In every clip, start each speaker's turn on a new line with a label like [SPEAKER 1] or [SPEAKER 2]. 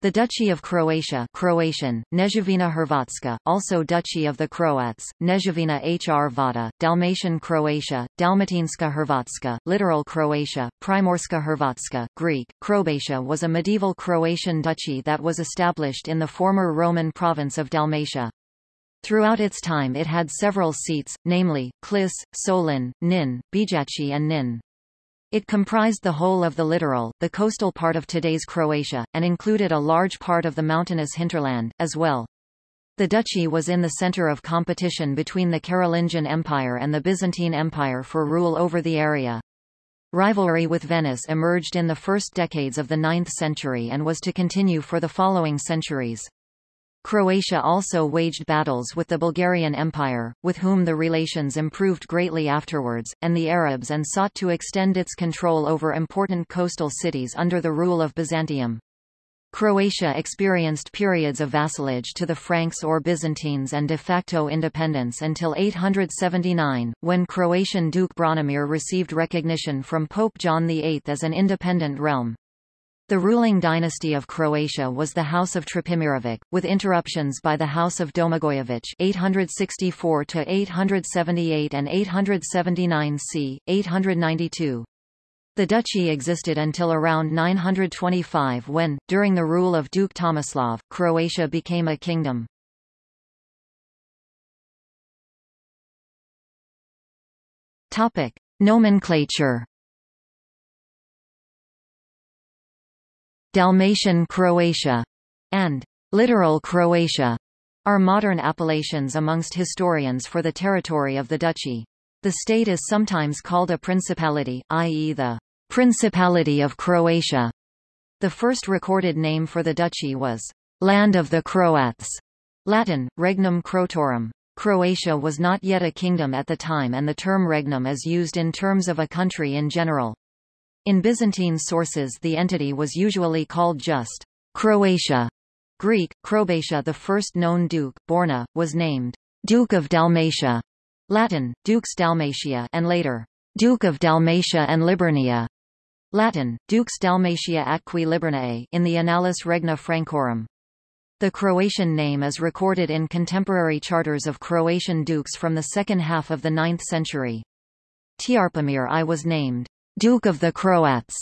[SPEAKER 1] The Duchy of Croatia Croatian, Kneževina Hrvatska, also Duchy of the Croats, Kneževina Hrvata, Dalmatian Croatia, Dalmatinska Hrvatska, Littoral Croatia, Primorska Hrvatska, Greek, Croatia was a medieval Croatian duchy that was established in the former Roman province of Dalmatia. Throughout its time it had several seats, namely, Klis, Solin, Nin, Bijaci and Nin. It comprised the whole of the littoral, the coastal part of today's Croatia, and included a large part of the mountainous hinterland, as well. The duchy was in the center of competition between the Carolingian Empire and the Byzantine Empire for rule over the area. Rivalry with Venice emerged in the first decades of the 9th century and was to continue for the following centuries. Croatia also waged battles with the Bulgarian Empire, with whom the relations improved greatly afterwards, and the Arabs and sought to extend its control over important coastal cities under the rule of Byzantium. Croatia experienced periods of vassalage to the Franks or Byzantines and de facto independence until 879, when Croatian Duke Branimir received recognition from Pope John VIII as an independent realm. The ruling dynasty of Croatia was the House of Trpimirovic, with interruptions by the House of Domagojević 864 878 and 879 c. 892. The duchy existed until around 925 when, during the rule of Duke Tomislav, Croatia became a kingdom. Topic: Nomenclature Dalmatian Croatia, and littoral Croatia are modern appellations amongst historians for the territory of the duchy. The state is sometimes called a principality, i.e. the Principality of Croatia. The first recorded name for the duchy was Land of the Croats, Latin, Regnum Croatorum. Croatia was not yet a kingdom at the time and the term regnum is used in terms of a country in general. In Byzantine sources the entity was usually called just Croatia. Greek, Crobatia the first known duke, Borna, was named Duke of Dalmatia, Latin, Dux Dalmatia and later, Duke of Dalmatia and Liburnia, Latin, Dux Dalmatia Liburniae in the Annales Regni Francorum. The Croatian name is recorded in contemporary charters of Croatian dukes from the second half of the 9th century. Trpimir I was named Duke of the Croats,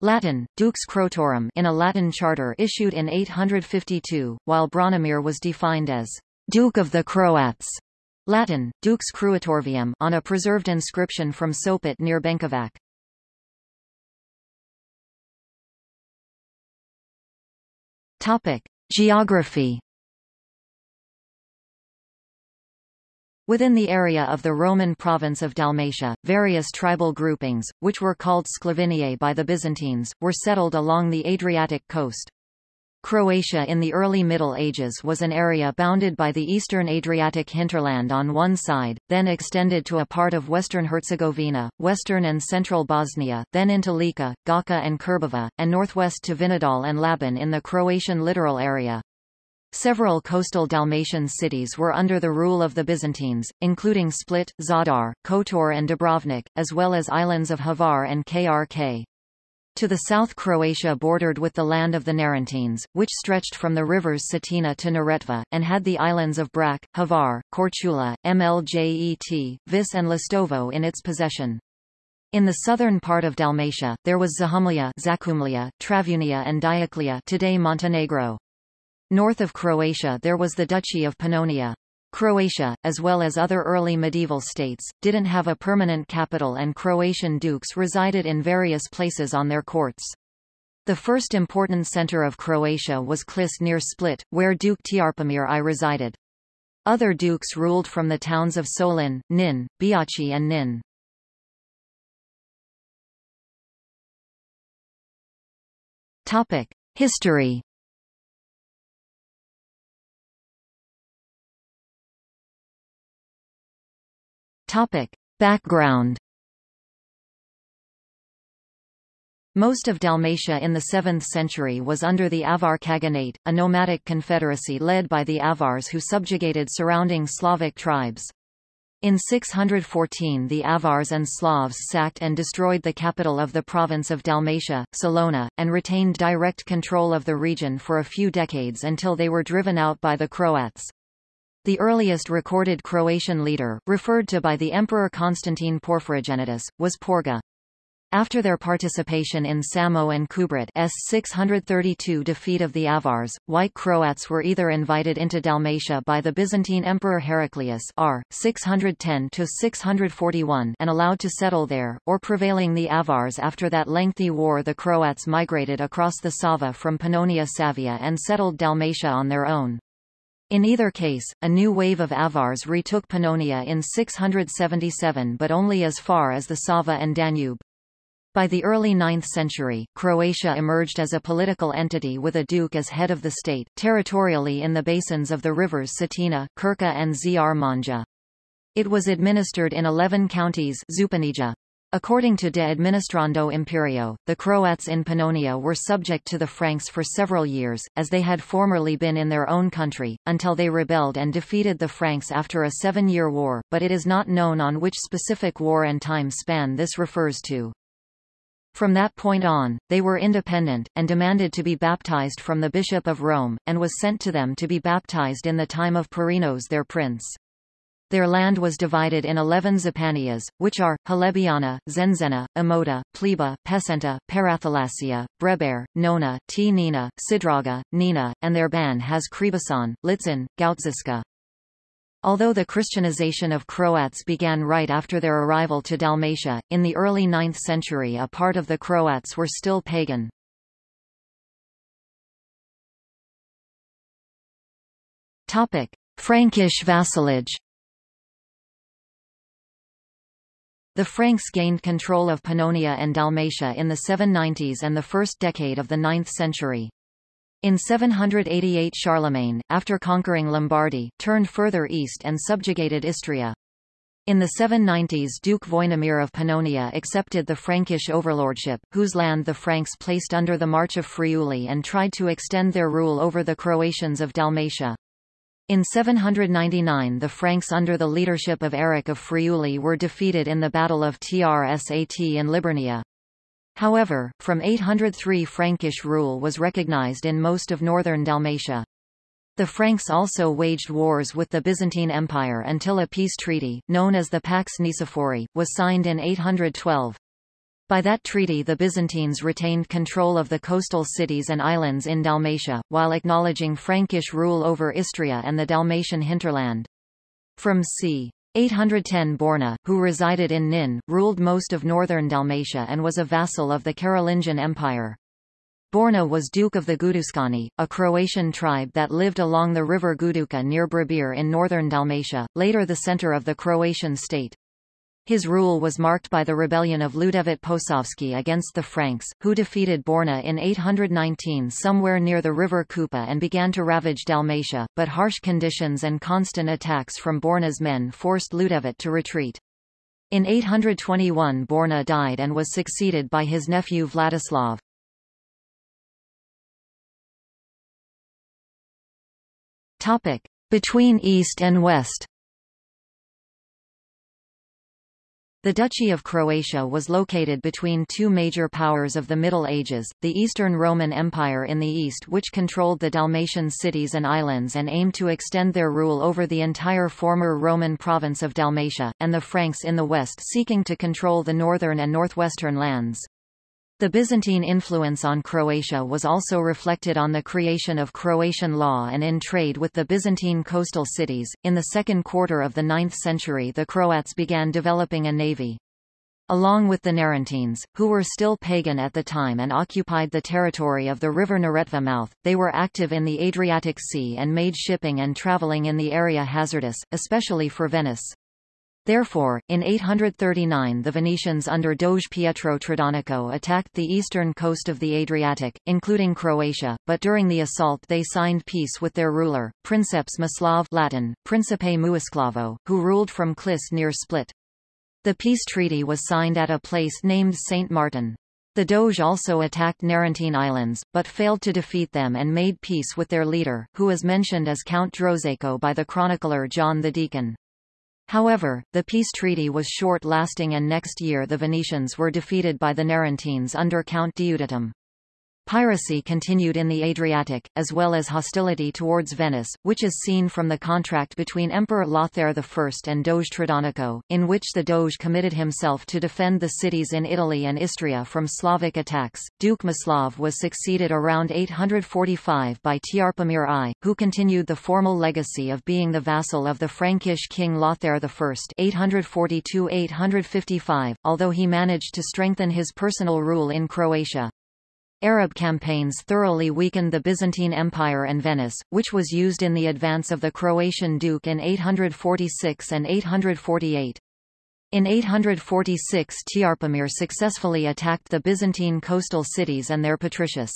[SPEAKER 1] Latin, Dux Croatorum in a Latin charter issued in 852, while Branimir was defined as Duke of the Croats, Latin, Dux Cruatorvium on a preserved inscription from Sopot near Benkovac. Topic: Geography Within the area of the Roman province of Dalmatia, various tribal groupings, which were called Sclaviniae by the Byzantines, were settled along the Adriatic coast. Croatia in the early Middle Ages was an area bounded by the eastern Adriatic hinterland on one side, then extended to a part of western Herzegovina, western and central Bosnia, then into Lika, Gacha and Krbava, and northwest to Vinodol and Laban in the Croatian littoral area. Several coastal Dalmatian cities were under the rule of the Byzantines, including Split, Zadar, Kotor and Dubrovnik, as well as islands of Hvar and Krk. To the south Croatia bordered with the land of the Narentines, which stretched from the rivers Cetina to Neretva, and had the islands of Brač, Hvar, Korčula, Mljet, Vis and Lastovo in its possession. In the southern part of Dalmatia, there was Zahumlia, Zacumlia, Travunia and Dioclea today Montenegro. North of Croatia there was the Duchy of Pannonia. Croatia, as well as other early medieval states, didn't have a permanent capital and Croatian dukes resided in various places on their courts. The first important center of Croatia was Klis near Split, where Duke Trpimir I resided. Other dukes ruled from the towns of Solin, Nin, Biaci and Nin. History Topic. Background Most of Dalmatia in the 7th century was under the Avar Khaganate, a nomadic confederacy led by the Avars who subjugated surrounding Slavic tribes. In 614 the Avars and Slavs sacked and destroyed the capital of the province of Dalmatia, Salona, and retained direct control of the region for a few decades until they were driven out by the Croats. The earliest recorded Croatian leader, referred to by the Emperor Constantine Porphyrogenitus, was Porga. After their participation in Samo and Kubrat's 632 defeat of the Avars, White Croats were either invited into Dalmatia by the Byzantine Emperor Heraclius R. 610-641 and allowed to settle there, or prevailing the Avars after that lengthy war the Croats migrated across the Sava from Pannonia Savia and settled Dalmatia on their own. In either case, a new wave of Avars retook Pannonia in 677 but only as far as the Sava and Danube. By the early 9th century, Croatia emerged as a political entity with a duke as head of the state, territorially in the basins of the rivers Cetina, Krka and Zrmanja. It was administered in 11 counties Županija. According to De Administrando Imperio, the Croats in Pannonia were subject to the Franks for several years, as they had formerly been in their own country, until they rebelled and defeated the Franks after a seven-year war, but it is not known on which specific war and time span this refers to. From that point on, they were independent, and demanded to be baptized from the Bishop of Rome, and was sent to them to be baptized in the time of Porinos their prince. Their land was divided in eleven Zapanias, which are, Halebiana, Zenzena, Emota, Pleba, Pesenta, Parathalasia, Breber, Nona, T. Nina, Sidraga, Nina, and their ban has Kribasan, Litzin, Gautziska. Although the Christianization of Croats began right after their arrival to Dalmatia, in the early 9th century a part of the Croats were still pagan. Frankish vassalage The Franks gained control of Pannonia and Dalmatia in the 790s and the first decade of the 9th century. In 788 Charlemagne, after conquering Lombardy, turned further east and subjugated Istria. In the 790s Duke Voinomir of Pannonia accepted the Frankish overlordship, whose land the Franks placed under the March of Friuli and tried to extend their rule over the Croatians of Dalmatia. In 799 the Franks under the leadership of Eric of Friuli were defeated in the Battle of Trsat in Liburnia. However, from 803 Frankish rule was recognized in most of northern Dalmatia. The Franks also waged wars with the Byzantine Empire until a peace treaty, known as the Pax Nicephori, was signed in 812. By that treaty the Byzantines retained control of the coastal cities and islands in Dalmatia, while acknowledging Frankish rule over Istria and the Dalmatian hinterland. From c. 810 Borna, who resided in Nin, ruled most of northern Dalmatia and was a vassal of the Carolingian Empire. Borna was Duke of the Gudušani, a Croatian tribe that lived along the river Guduka near Bribir in northern Dalmatia, later the center of the Croatian state. His rule was marked by the rebellion of Ljudevit Posavski against the Franks, who defeated Borna in 819 somewhere near the river Kupa and began to ravage Dalmatia, but harsh conditions and constant attacks from Borna's men forced Ljudevit to retreat. In 821 Borna died and was succeeded by his nephew Vladislav. Between East and West The Duchy of Croatia was located between two major powers of the Middle Ages, the Eastern Roman Empire in the east which controlled the Dalmatian cities and islands and aimed to extend their rule over the entire former Roman province of Dalmatia, and the Franks in the west seeking to control the northern and northwestern lands. The Byzantine influence on Croatia was also reflected on the creation of Croatian law and in trade with the Byzantine coastal cities. In the second quarter of the 9th century, the Croats began developing a navy. Along with the Narentines, who were still pagan at the time and occupied the territory of the river Neretva mouth, they were active in the Adriatic Sea and made shipping and traveling in the area hazardous, especially for Venice. Therefore, in 839 the Venetians under Doge Pietro Tradonico attacked the eastern coast of the Adriatic, including Croatia, but during the assault they signed peace with their ruler, Princeps Mislav Latin, Principe Muisclavo, who ruled from Klis near Split. The peace treaty was signed at a place named St. Martin. The Doge also attacked Narentine Islands, but failed to defeat them and made peace with their leader, who is mentioned as Count Drozeco by the chronicler John the Deacon. However, the peace treaty was short-lasting and next year the Venetians were defeated by the Narentines under Count Diuditum. Piracy continued in the Adriatic, as well as hostility towards Venice, which is seen from the contract between Emperor Lothair I and Doge Tradonico, in which the Doge committed himself to defend the cities in Italy and Istria from Slavic attacks. Duke Mislav was succeeded around 845 by Trpimir I, who continued the formal legacy of being the vassal of the Frankish king Lothair I 842-855, although he managed to strengthen his personal rule in Croatia. Arab campaigns thoroughly weakened the Byzantine Empire and Venice, which was used in the advance of the Croatian duke in 846 and 848. In 846 Trpimir successfully attacked the Byzantine coastal cities and their patricius.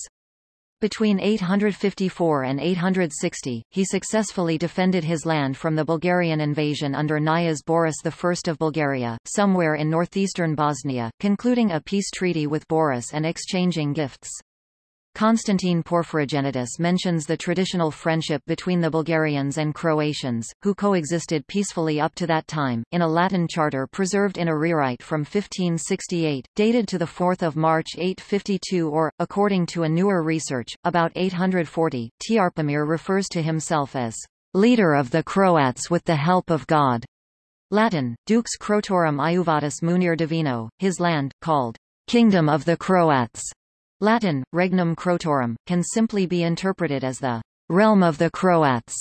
[SPEAKER 1] Between 854 and 860, he successfully defended his land from the Bulgarian invasion under Knyaze Boris I of Bulgaria, somewhere in northeastern Bosnia, concluding a peace treaty with Boris and exchanging gifts. Constantine Porphyrogenitus mentions the traditional friendship between the Bulgarians and Croatians, who coexisted peacefully up to that time, in a Latin charter preserved in a rewrite from 1568, dated to 4 March 852 or, according to a newer research, about 840. Trpimir refers to himself as leader of the Croats with the help of God. Latin, Dux Crotorum Iuvatus Munir Divino, his land, called Kingdom of the Croats, Latin, regnum Crotorum, can simply be interpreted as the realm of the Croats,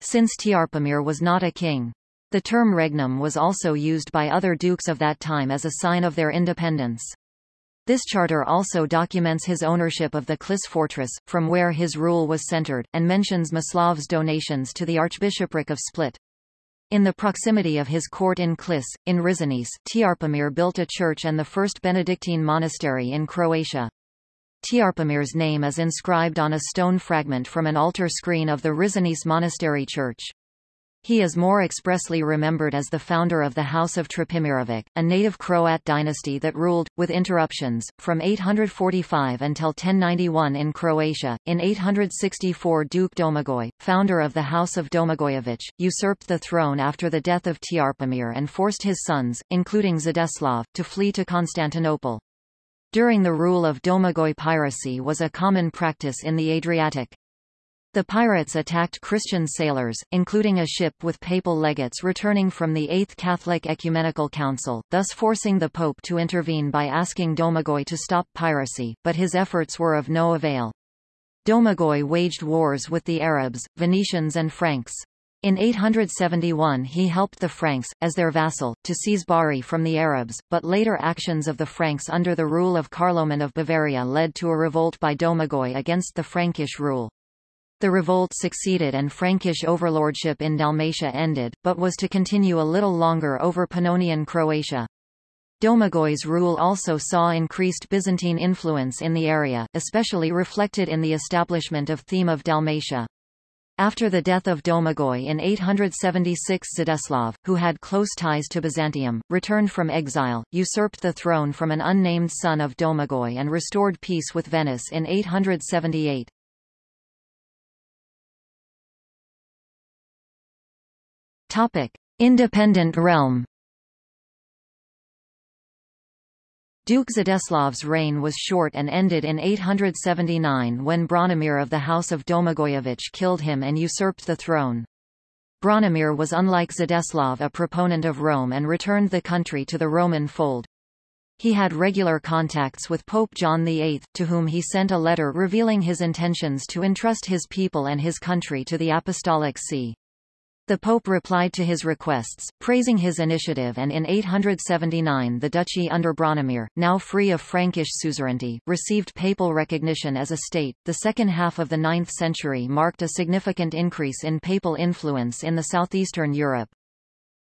[SPEAKER 1] since Trpimir was not a king. The term regnum was also used by other dukes of that time as a sign of their independence. This charter also documents his ownership of the Klis fortress, from where his rule was centered, and mentions Mislav's donations to the Archbishopric of Split. In the proximity of his court in Klis, in Rizanice, Trpimir built a church and the first Benedictine monastery in Croatia. Trpimir's name is inscribed on a stone fragment from an altar screen of the Rizanice Monastery Church. He is more expressly remembered as the founder of the House of Trpimirovic, a native Croat dynasty that ruled, with interruptions, from 845 until 1091 in Croatia. In 864 Duke Domagoj, founder of the House of Domagojević, usurped the throne after the death of Trpimir and forced his sons, including Zdeslav, to flee to Constantinople. During the rule of Domagoj piracy was a common practice in the Adriatic. The pirates attacked Christian sailors, including a ship with papal legates returning from the Eighth Catholic Ecumenical Council, thus forcing the Pope to intervene by asking Domagoj to stop piracy, but his efforts were of no avail. Domagoj waged wars with the Arabs, Venetians and Franks. In 871 he helped the Franks, as their vassal, to seize Bari from the Arabs, but later actions of the Franks under the rule of Carloman of Bavaria led to a revolt by Domagoj against the Frankish rule. The revolt succeeded and Frankish overlordship in Dalmatia ended, but was to continue a little longer over Pannonian Croatia. Domagoj's rule also saw increased Byzantine influence in the area, especially reflected in the establishment of Theme of Dalmatia. After the death of Domagoj in 876 Zdeslav, who had close ties to Byzantium, returned from exile, usurped the throne from an unnamed son of Domagoj and restored peace with Venice in 878. Independent realm Duke Zdeslav's reign was short and ended in 879 when Branimir of the House of Domagojević killed him and usurped the throne. Branimir was unlike Zdeslav a proponent of Rome and returned the country to the Roman fold. He had regular contacts with Pope John VIII, to whom he sent a letter revealing his intentions to entrust his people and his country to the Apostolic See. The Pope replied to his requests, praising his initiative and in 879 the duchy under Branimir, now free of Frankish suzerainty, received papal recognition as a state. The second half of the 9th century marked a significant increase in papal influence in the southeastern Europe.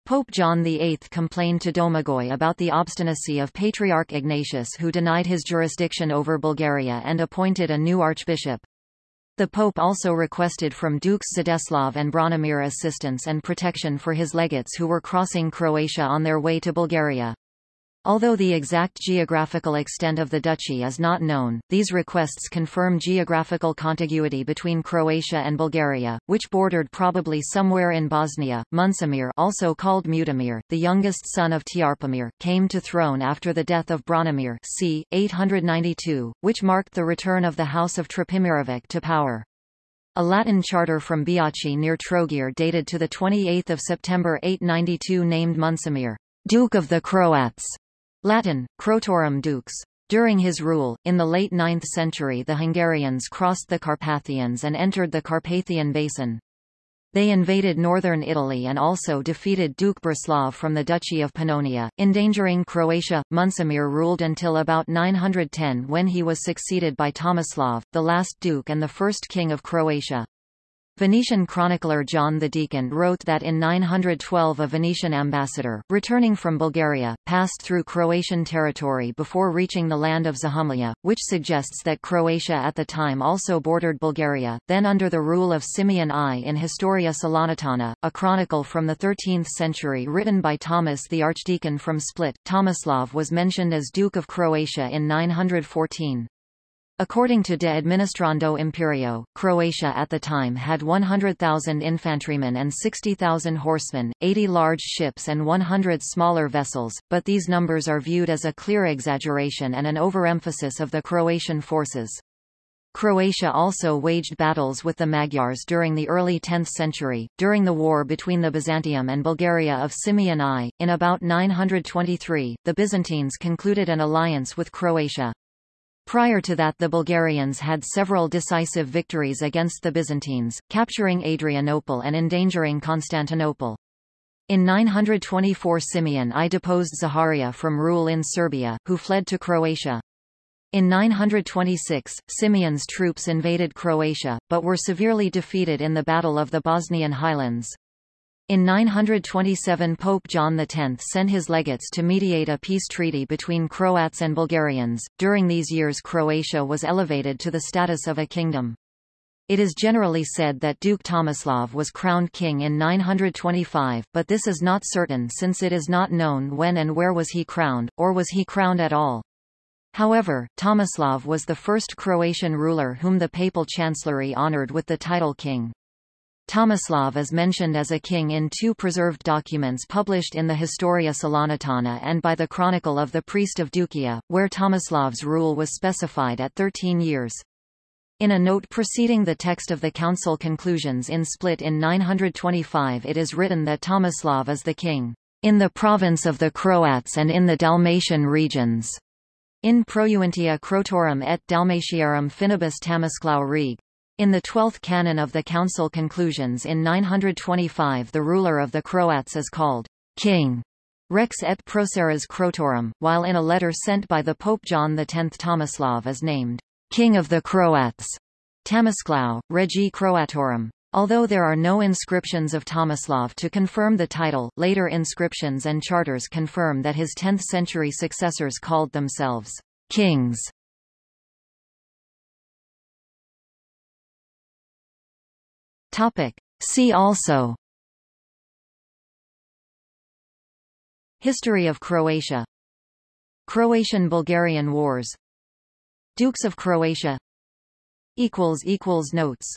[SPEAKER 1] Pope John VIII complained to Domagoj about the obstinacy of Patriarch Ignatius who denied his jurisdiction over Bulgaria and appointed a new archbishop. The Pope also requested from Dukes Zdeslav and Branimir assistance and protection for his legates who were crossing Croatia on their way to Bulgaria. Although the exact geographical extent of the duchy is not known, these requests confirm geographical contiguity between Croatia and Bulgaria, which bordered probably somewhere in Bosnia. Muncimir also called Mutimir, the youngest son of Trpimir, came to throne after the death of Branimir c. 892, which marked the return of the House of Trpimirovic to power. A Latin charter from Biaci near Trogir dated to 28 September 892 named Muncimir, Duke of the Croats, Latin, Crotorum dux. During his rule, in the late 9th century the Hungarians crossed the Carpathians and entered the Carpathian Basin. They invaded northern Italy and also defeated Duke Brislav from the Duchy of Pannonia, endangering Croatia. Muncimir ruled until about 910 when he was succeeded by Tomislav, the last duke and the first king of Croatia. Venetian chronicler John the Deacon wrote that in 912 a Venetian ambassador, returning from Bulgaria, passed through Croatian territory before reaching the land of Zahumlia, which suggests that Croatia at the time also bordered Bulgaria, then under the rule of Simeon I in Historia Salonitana, a chronicle from the 13th century written by Thomas the Archdeacon from Split. Tomislav was mentioned as Duke of Croatia in 914. According to De Administrando Imperio, Croatia at the time had 100,000 infantrymen and 60,000 horsemen, 80 large ships and 100 smaller vessels, but these numbers are viewed as a clear exaggeration and an overemphasis of the Croatian forces. Croatia also waged battles with the Magyars during the early 10th century, during the war between the Byzantium and Bulgaria of Simeon I. In about 923, the Byzantines concluded an alliance with Croatia. Prior to that the Bulgarians had several decisive victories against the Byzantines, capturing Adrianople and endangering Constantinople. In 924 Simeon I deposed Zaharia from rule in Serbia, who fled to Croatia. In 926, Simeon's troops invaded Croatia, but were severely defeated in the Battle of the Bosnian Highlands. In 927 Pope John X sent his legates to mediate a peace treaty between Croats and Bulgarians. During these years Croatia was elevated to the status of a kingdom. It is generally said that Duke Tomislav was crowned king in 925, but this is not certain since it is not known when and where was he crowned, or was he crowned at all. However, Tomislav was the first Croatian ruler whom the papal chancellery honored with the title king. Tomislav is mentioned as a king in two preserved documents published in the Historia Salonitana and by the Chronicle of the Priest of Duklja, where Tomislav's rule was specified at 13 years. In a note preceding the text of the council conclusions in Split in 925 it is written that Tomislav is the king, "...in the province of the Croats and in the Dalmatian regions." In Projuentia Crotorum et Dalmatiarum finibus Tamisclau reg. In the twelfth canon of the council conclusions in 925 the ruler of the Croats is called king Rex et proceres Crotorum, while in a letter sent by the Pope John X Tomislav is named king of the Croats Tamisclau, Regi Croatorum. Although there are no inscriptions of Tomislav to confirm the title, later inscriptions and charters confirm that his 10th-century successors called themselves kings. Topic. See also. History of Croatia. Croatian-Bulgarian Wars. Dukes of Croatia. Notes